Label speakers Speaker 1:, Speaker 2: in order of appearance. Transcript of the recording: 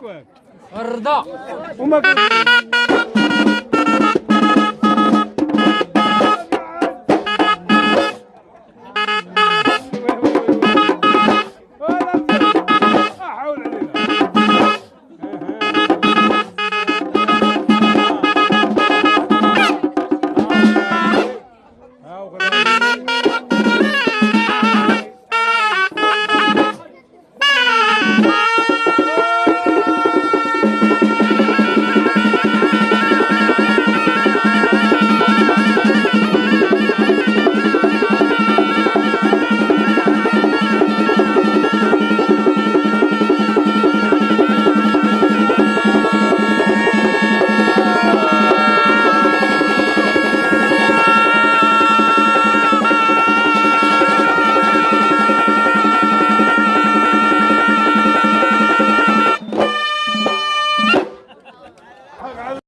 Speaker 1: الرضا